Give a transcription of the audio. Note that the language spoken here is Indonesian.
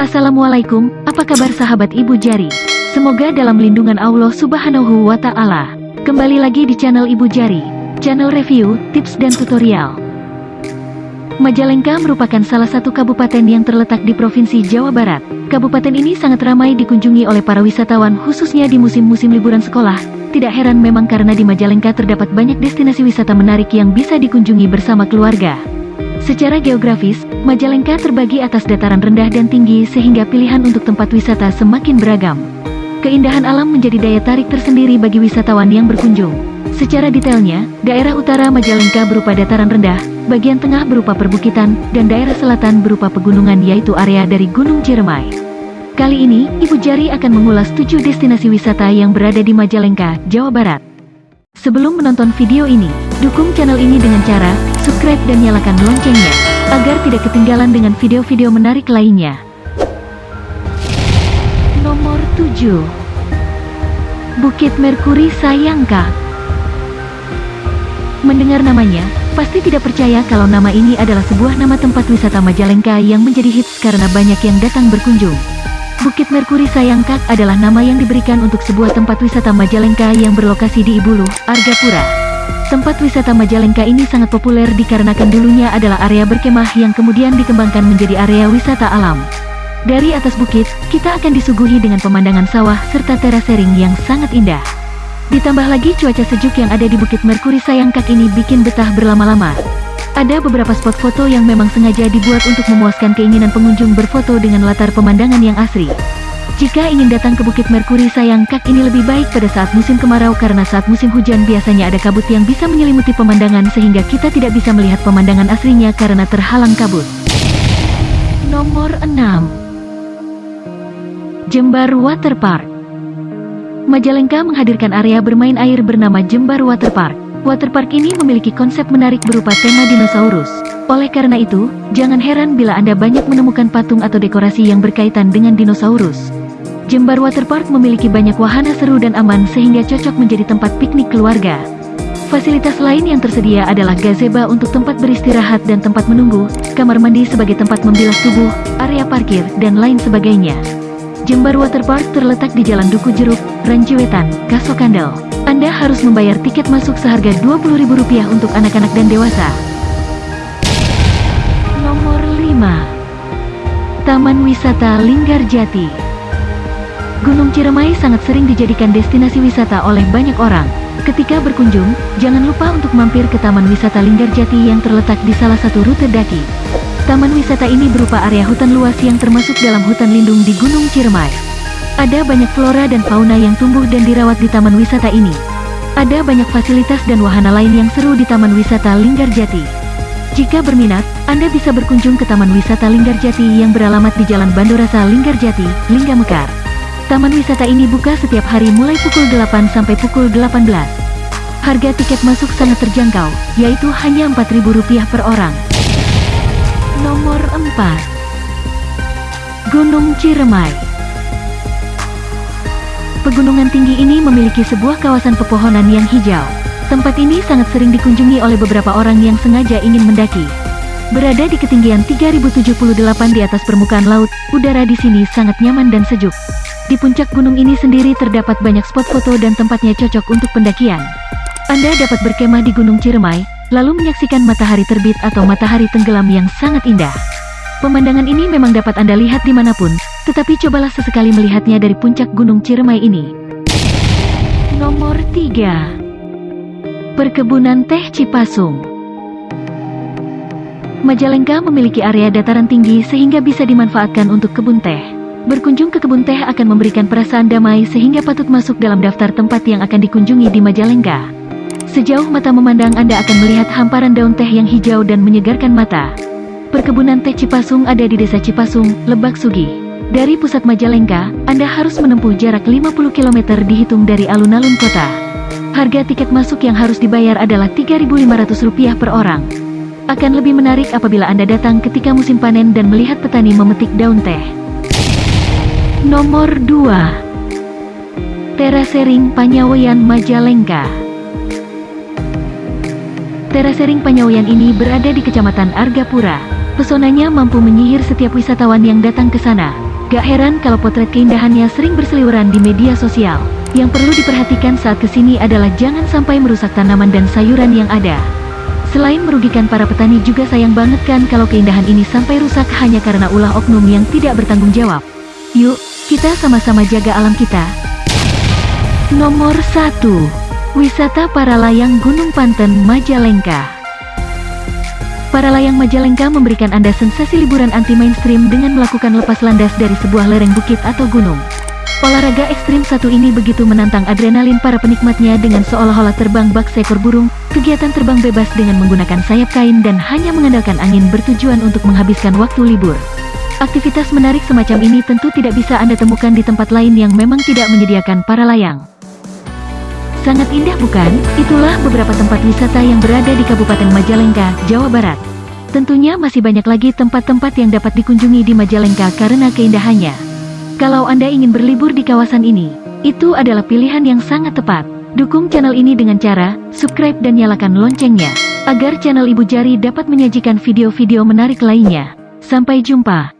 Assalamualaikum, apa kabar sahabat Ibu Jari? Semoga dalam lindungan Allah Subhanahu wa Ta'ala. Kembali lagi di channel Ibu Jari, channel review, tips, dan tutorial. Majalengka merupakan salah satu kabupaten yang terletak di Provinsi Jawa Barat. Kabupaten ini sangat ramai dikunjungi oleh para wisatawan khususnya di musim-musim liburan sekolah. Tidak heran memang karena di Majalengka terdapat banyak destinasi wisata menarik yang bisa dikunjungi bersama keluarga. Secara geografis, Majalengka terbagi atas dataran rendah dan tinggi sehingga pilihan untuk tempat wisata semakin beragam. Keindahan alam menjadi daya tarik tersendiri bagi wisatawan yang berkunjung. Secara detailnya, daerah utara Majalengka berupa dataran rendah, bagian tengah berupa perbukitan, dan daerah selatan berupa pegunungan yaitu area dari Gunung Ciremai. Kali ini, Ibu Jari akan mengulas 7 destinasi wisata yang berada di Majalengka, Jawa Barat. Sebelum menonton video ini, dukung channel ini dengan cara subscribe dan nyalakan loncengnya, agar tidak ketinggalan dengan video-video menarik lainnya. Nomor 7 Bukit Merkuri Sayangka Mendengar namanya, pasti tidak percaya kalau nama ini adalah sebuah nama tempat wisata Majalengka yang menjadi hits karena banyak yang datang berkunjung. Bukit Merkuri Sayangkak adalah nama yang diberikan untuk sebuah tempat wisata Majalengka yang berlokasi di Ibulu, Argapura. Tempat wisata Majalengka ini sangat populer dikarenakan dulunya adalah area berkemah yang kemudian dikembangkan menjadi area wisata alam. Dari atas bukit, kita akan disuguhi dengan pemandangan sawah serta terasering yang sangat indah. Ditambah lagi cuaca sejuk yang ada di Bukit Merkuri Sayangkak ini bikin betah berlama-lama. Ada beberapa spot foto yang memang sengaja dibuat untuk memuaskan keinginan pengunjung berfoto dengan latar pemandangan yang asri. Jika ingin datang ke Bukit Merkuri sayang kak ini lebih baik pada saat musim kemarau karena saat musim hujan biasanya ada kabut yang bisa menyelimuti pemandangan sehingga kita tidak bisa melihat pemandangan aslinya karena terhalang kabut. Nomor 6 Jembar Waterpark Majalengka menghadirkan area bermain air bernama Jembar Waterpark. Waterpark ini memiliki konsep menarik berupa tema dinosaurus. Oleh karena itu, jangan heran bila Anda banyak menemukan patung atau dekorasi yang berkaitan dengan dinosaurus. Jembar Waterpark memiliki banyak wahana seru dan aman sehingga cocok menjadi tempat piknik keluarga. Fasilitas lain yang tersedia adalah gazebo untuk tempat beristirahat dan tempat menunggu, kamar mandi sebagai tempat membilas tubuh, area parkir, dan lain sebagainya. Jembar Waterpark terletak di Jalan Duku Jeruk, Ranjiwetan, Kasokandel. Anda harus membayar tiket masuk seharga Rp20.000 untuk anak-anak dan dewasa. Nomor 5 Taman Wisata Linggarjati Gunung Ciremai sangat sering dijadikan destinasi wisata oleh banyak orang. Ketika berkunjung, jangan lupa untuk mampir ke Taman Wisata Linggarjati yang terletak di salah satu rute daki. Taman wisata ini berupa area hutan luas yang termasuk dalam hutan lindung di Gunung Ciremai. Ada banyak flora dan fauna yang tumbuh dan dirawat di taman wisata ini. Ada banyak fasilitas dan wahana lain yang seru di Taman Wisata Linggarjati. Jika berminat, Anda bisa berkunjung ke Taman Wisata Linggarjati yang beralamat di Jalan Bandorasa Linggarjati, Linggamekar. Taman wisata ini buka setiap hari mulai pukul 8 sampai pukul 18. Harga tiket masuk sangat terjangkau, yaitu hanya Rp4.000 per orang. Nomor 4 Gunung Ciremai Pegunungan tinggi ini memiliki sebuah kawasan pepohonan yang hijau. Tempat ini sangat sering dikunjungi oleh beberapa orang yang sengaja ingin mendaki. Berada di ketinggian 3078 di atas permukaan laut, udara di sini sangat nyaman dan sejuk. Di puncak gunung ini sendiri terdapat banyak spot foto dan tempatnya cocok untuk pendakian. Anda dapat berkemah di Gunung Ciremai, lalu menyaksikan matahari terbit atau matahari tenggelam yang sangat indah. Pemandangan ini memang dapat Anda lihat di mana pun, tetapi cobalah sesekali melihatnya dari puncak Gunung Ciremai ini. Nomor 3 Perkebunan Teh Cipasung Majalengka memiliki area dataran tinggi sehingga bisa dimanfaatkan untuk kebun teh. Berkunjung ke kebun teh akan memberikan perasaan damai sehingga patut masuk dalam daftar tempat yang akan dikunjungi di Majalengka. Sejauh mata memandang Anda akan melihat hamparan daun teh yang hijau dan menyegarkan mata. Perkebunan teh Cipasung ada di Desa Cipasung, Lebak Sugi. Dari pusat Majalengka, Anda harus menempuh jarak 50 km dihitung dari alun-alun kota. Harga tiket masuk yang harus dibayar adalah Rp3.500 per orang. Akan lebih menarik apabila Anda datang ketika musim panen dan melihat petani memetik daun teh. Nomor 2 Terasering Panyawayan Majalengka Terasering Panyawayan ini berada di Kecamatan Argapura, Pesonanya mampu menyihir setiap wisatawan yang datang ke sana. Gak heran kalau potret keindahannya sering berseliweran di media sosial. Yang perlu diperhatikan saat ke sini adalah jangan sampai merusak tanaman dan sayuran yang ada. Selain merugikan para petani juga sayang banget kan kalau keindahan ini sampai rusak hanya karena ulah oknum yang tidak bertanggung jawab. Yuk, kita sama-sama jaga alam kita. Nomor 1. Wisata para layang Gunung Panten Majalengka Para layang Majalengka memberikan Anda sensasi liburan anti-mainstream dengan melakukan lepas landas dari sebuah lereng bukit atau gunung. Olahraga ekstrim satu ini begitu menantang adrenalin para penikmatnya dengan seolah-olah terbang bak seekor burung, kegiatan terbang bebas dengan menggunakan sayap kain dan hanya mengandalkan angin bertujuan untuk menghabiskan waktu libur. Aktivitas menarik semacam ini tentu tidak bisa Anda temukan di tempat lain yang memang tidak menyediakan para layang. Sangat indah bukan? Itulah beberapa tempat wisata yang berada di Kabupaten Majalengka, Jawa Barat. Tentunya masih banyak lagi tempat-tempat yang dapat dikunjungi di Majalengka karena keindahannya. Kalau Anda ingin berlibur di kawasan ini, itu adalah pilihan yang sangat tepat. Dukung channel ini dengan cara subscribe dan nyalakan loncengnya, agar channel Ibu Jari dapat menyajikan video-video menarik lainnya. Sampai jumpa.